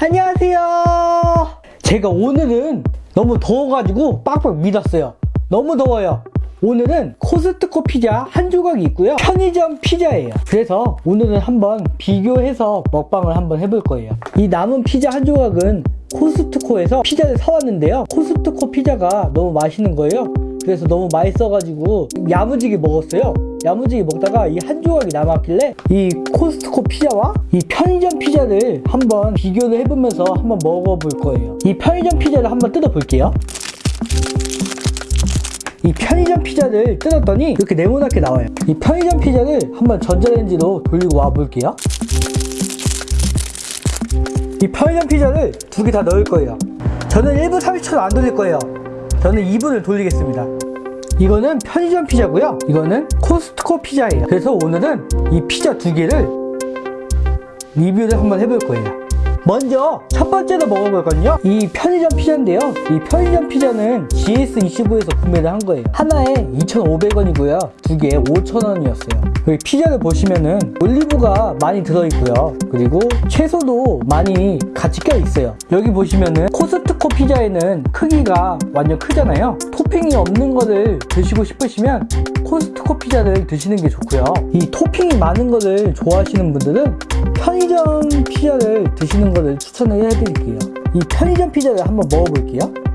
안녕하세요. 제가 오늘은 너무 더워가지고 빡빡 밀었어요. 너무 더워요. 오늘은 코스트코 피자 한 조각이 있고요. 편의점 피자예요. 그래서 오늘은 한번 비교해서 먹방을 한번 해볼 거예요. 이 남은 피자 한 조각은 코스트코에서 피자를 사왔는데요. 코스트코 피자가 너무 맛있는 거예요. 그래서 너무 맛있어가지고 야무지게 먹었어요. 야무지게 먹다가 이 한 조각이 남았길래 이 코스트코 피자와 이 편의점 피자를 한번 비교를 해보면서 한번 먹어볼 거예요. 이 편의점 피자를 한번 뜯어볼게요. 이 편의점 피자를 뜯었더니 이렇게 네모나게 나와요. 이 편의점 피자를 한번 전자레인지로 돌리고 와 볼게요. 이 편의점 피자를 두 개 다 넣을 거예요. 저는 1분 30초도 안 돌릴 거예요. 저는 2분을 돌리겠습니다. 이거는 편의점 피자고요. 이거는 코스트코 피자예요. 그래서 오늘은 이 피자 두 개를 리뷰를 한번 해볼 거예요. 먼저 첫 번째로 먹어볼 건요. 이 편의점 피자인데요. 이 편의점 피자는 GS25에서 구매를 한 거예요. 하나에 2,500원이고요. 두 개에 5,000원이었어요. 여기 피자를 보시면은 올리브가 많이 들어있고요. 그리고 채소도 많이 같이 껴있어요. 여기 보시면은 코스트코 피자에는 크기가 완전 크잖아요. 토핑이 없는 거를 드시고 싶으시면 코스트코 피자를 드시는 게 좋고요. 이 토핑이 많은 거를 좋아하시는 분들은 편의점 피자를 드시는 거를 추천을 해드릴게요. 이 편의점 피자를 한번 먹어볼게요.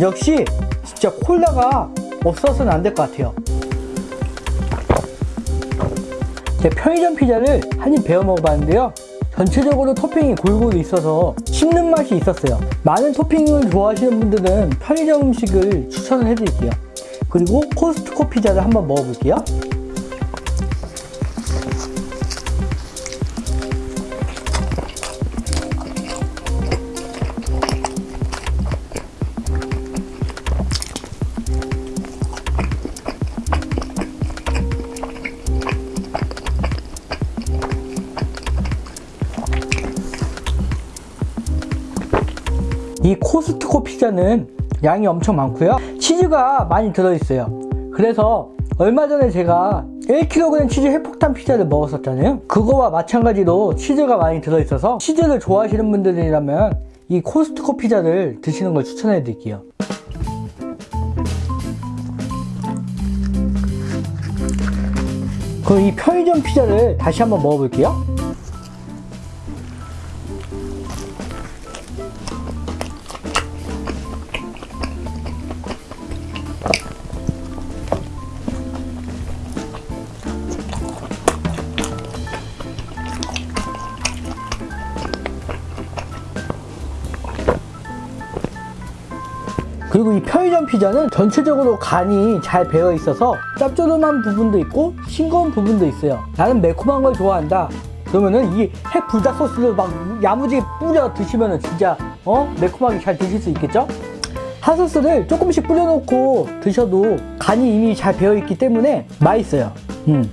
역시 진짜 콜라가 없어서는 안 될 것 같아요. 제 편의점 피자를 한 입 베어 먹어봤는데요. 전체적으로 토핑이 골고루 있어서 씹는 맛이 있었어요. 많은 토핑을 좋아하시는 분들은 편의점 음식을 추천을 해드릴게요. 그리고 코스트코 피자를 한번 먹어볼게요. 이 코스트코 피자는 양이 엄청 많고요. 치즈가 많이 들어있어요. 그래서 얼마 전에 제가 1kg 치즈 회폭탄 피자를 먹었었잖아요. 그거와 마찬가지로 치즈가 많이 들어있어서 치즈를 좋아하시는 분들이라면 이 코스트코 피자를 드시는 걸 추천해 드릴게요. 그럼 이 편의점 피자를 다시 한번 먹어볼게요 그리고 이 편의점 피자는 전체적으로 간이 잘 배어 있어서 짭조름한 부분도 있고 싱거운 부분도 있어요 나는 매콤한 걸 좋아한다 그러면은 이 핵 불닭 소스를 막 야무지게 뿌려 드시면은 진짜 어 매콤하게 잘 드실 수 있겠죠? 핫소스를 조금씩 뿌려놓고 드셔도 간이 이미 잘 배어 있기 때문에 맛있어요 음.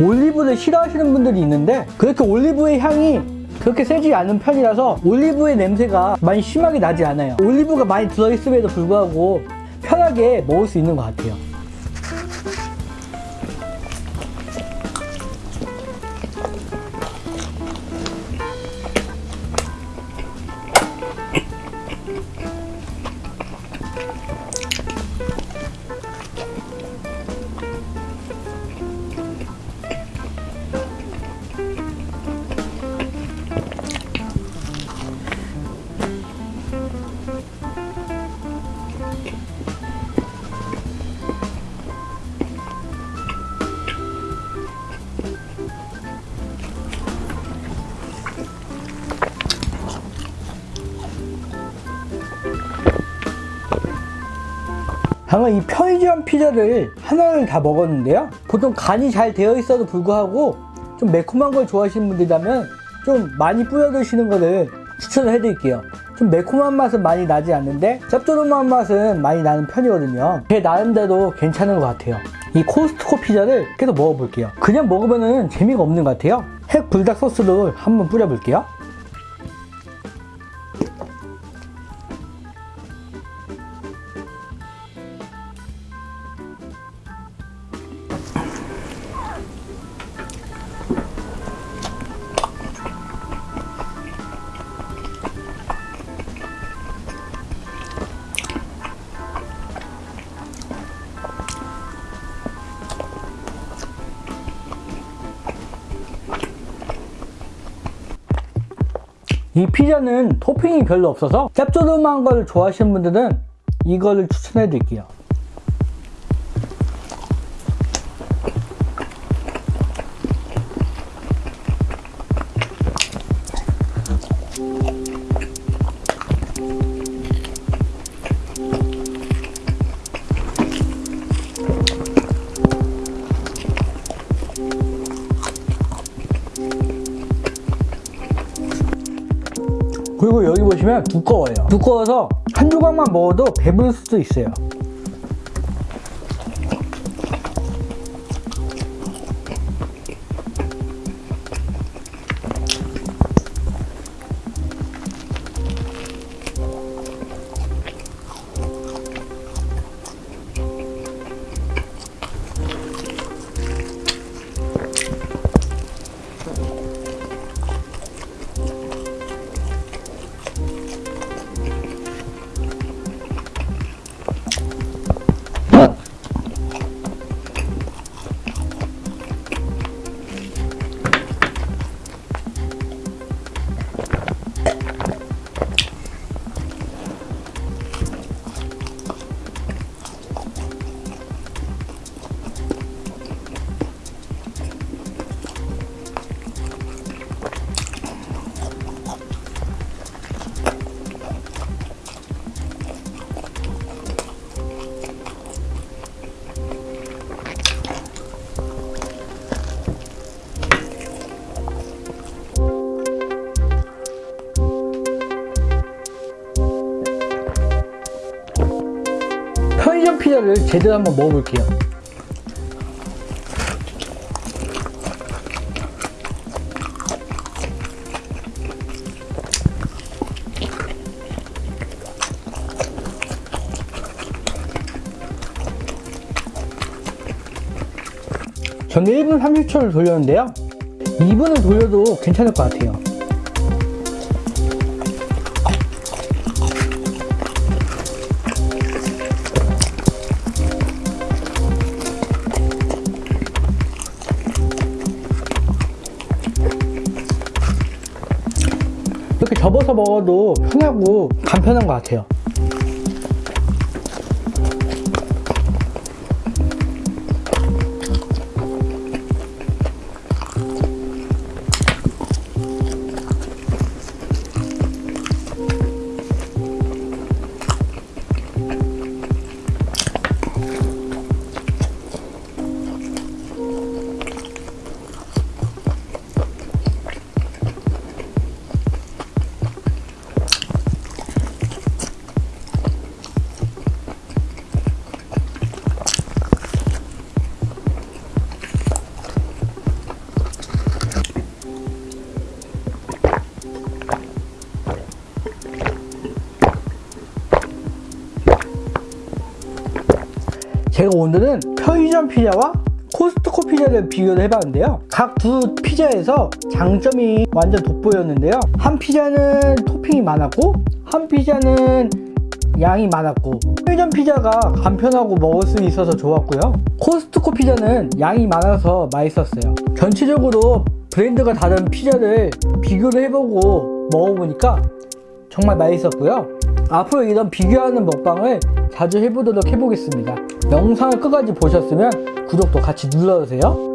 올리브를 싫어하시는 분들이 있는데 그렇게 올리브의 향이 그렇게 세지 않은 편이라서 올리브의 냄새가 많이 심하게 나지 않아요. 올리브가 많이 들어있음에도 불구하고 편하게 먹을 수 있는 것 같아요 방금 이 편의점 피자를 하나를 다 먹었는데요. 보통 간이 잘 되어 있어도 불구하고 좀 매콤한 걸 좋아하시는 분들이라면 좀 많이 뿌려 드시는 거를 추천을 해드릴게요. 좀 매콤한 맛은 많이 나지 않는데 짭조름한 맛은 많이 나는 편이거든요. 제 나름대로 괜찮은 것 같아요. 이 코스트코 피자를 계속 먹어볼게요. 그냥 먹으면 재미가 없는 것 같아요. 핵 불닭 소스를 한번 뿌려볼게요. 이 피자는 토핑이 별로 없어서 짭조름한 걸 좋아하시는 분들은 이거를 추천해 드릴게요. 두꺼워요. 두꺼워서 한 조각만 먹어도 배부를 수도 있어요. 편의점 피자를 제대로 한번 먹어볼게요. 저는 1분 30초를 돌렸는데요. 2분을 돌려도 괜찮을 것 같아요. 접어서 먹어도 편하고 간편한 것 같아요. 제가 오늘은 편의점 피자와 코스트코 피자를 비교를 해봤는데요. 각 두 피자에서 장점이 완전 돋보였는데요. 한 피자는 토핑이 많았고, 한 피자는 양이 많았고, 편의점 피자가 간편하고 먹을 수 있어서 좋았고요. 코스트코 피자는 양이 많아서 맛있었어요. 전체적으로 브랜드가 다른 피자를 비교를 해보고 먹어보니까 정말 맛있었고요. 앞으로 이런 비교하는 먹방을 자주 해보도록 해보겠습니다. 영상을 끝까지 보셨으면 구독도 같이 눌러주세요.